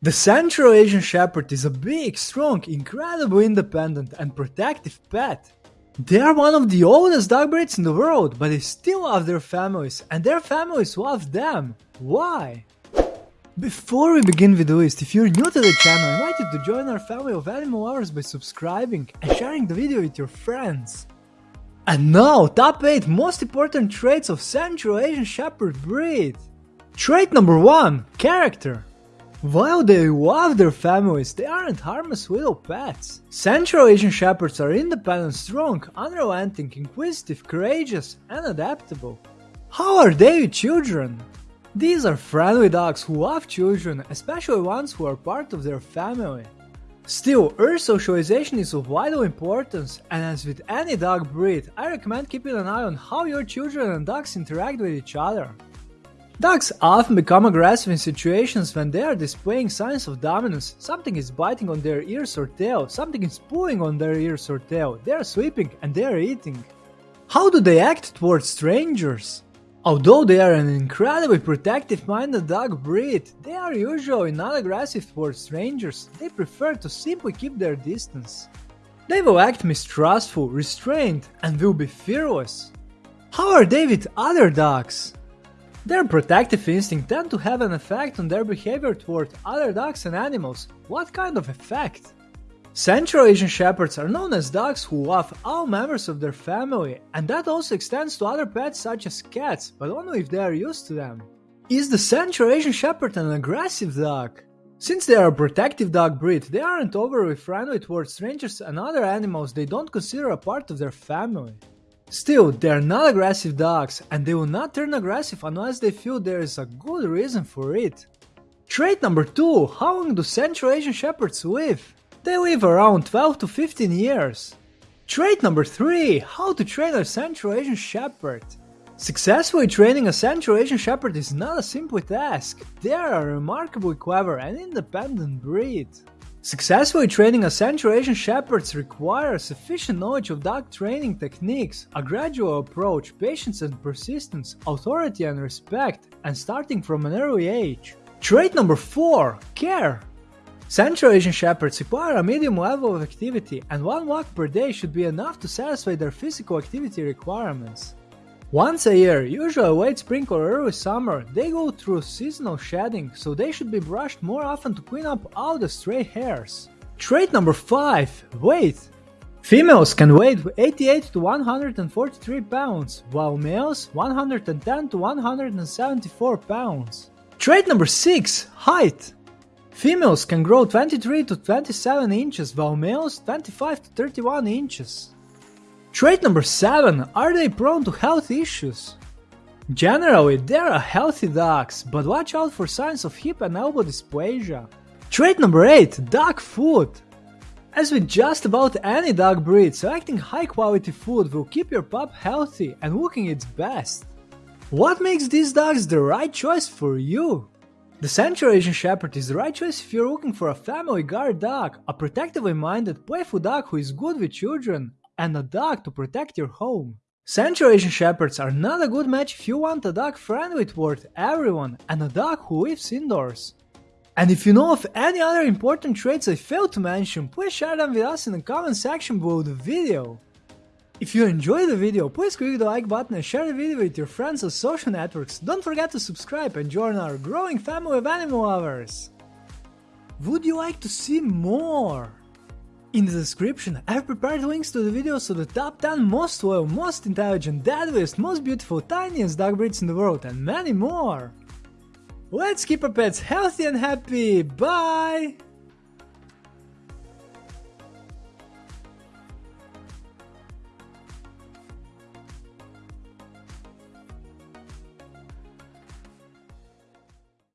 The Central Asian Shepherd is a big, strong, incredibly independent and protective pet. They are one of the oldest dog breeds in the world, but they still love their families and their families love them. Why? Before we begin with the list, if you're new to the channel, I invite you to join our family of animal lovers by subscribing and sharing the video with your friends. And now, top 8 most important traits of Central Asian Shepherd breed. Trait number 1 Character. While they love their families, they aren't harmless little pets. Central Asian Shepherds are independent, strong, unrelenting, inquisitive, courageous, and adaptable. How are they with children? These are friendly dogs who love children, especially ones who are part of their family. Still, early socialization is of vital importance, and as with any dog breed, I recommend keeping an eye on how your children and dogs interact with each other. Dogs often become aggressive in situations when they are displaying signs of dominance. Something is biting on their ears or tail, something is pulling on their ears or tail, they are sleeping and they are eating. How do they act towards strangers? Although they are an incredibly protective minded dog breed, they are usually not aggressive towards strangers, they prefer to simply keep their distance. They will act mistrustful, restrained, and will be fearless. How are they with other dogs? Their protective instinct tend to have an effect on their behavior toward other dogs and animals. What kind of effect? Central Asian Shepherds are known as dogs who love all members of their family, and that also extends to other pets such as cats, but only if they are used to them. Is the Central Asian Shepherd an aggressive dog? Since they are a protective dog breed, they aren't overly friendly towards strangers and other animals they don't consider a part of their family. Still, they are not aggressive dogs, and they will not turn aggressive unless they feel there is a good reason for it. Trait number 2 How long do Central Asian Shepherds live? They live around 12 to 15 years. Trait number 3 How to train a Central Asian Shepherd. Successfully training a Central Asian Shepherd is not a simple task. They are a remarkably clever and independent breed. Successfully training a Central Asian Shepherds requires sufficient knowledge of dog training techniques, a gradual approach, patience and persistence, authority and respect, and starting from an early age. Trait number 4 Care. Central Asian Shepherds require a medium level of activity, and one walk per day should be enough to satisfy their physical activity requirements. Once a year, usually late spring or early summer, they go through seasonal shedding, so they should be brushed more often to clean up all the stray hairs. Trait number 5 Weight. Females can weigh 88 to 143 pounds, while males 110 to 174 pounds. Trait number 6 Height. Females can grow 23 to 27 inches, while males 25 to 31 inches. Trait number 7 Are they prone to health issues? Generally, they are healthy dogs, but watch out for signs of hip and elbow dysplasia. Trait number 8 Dog food. As with just about any dog breed, selecting high quality food will keep your pup healthy and looking its best. What makes these dogs the right choice for you? The Central Asian Shepherd is the right choice if you're looking for a family guard dog, a protectively minded, playful dog who is good with children, and a dog to protect your home. Central Asian Shepherds are not a good match if you want a dog friendly toward everyone and a dog who lives indoors. And if you know of any other important traits I failed to mention, please share them with us in the comment section below the video. If you enjoyed the video, please click the like button and share the video with your friends on social networks. Don't forget to subscribe and join our growing family of animal lovers. Would you like to see more? In the description, I've prepared links to the videos of the top 10 most loyal, most intelligent, deadliest, most beautiful, tiniest dog breeds in the world and many more! Let's keep our pets healthy and happy, bye!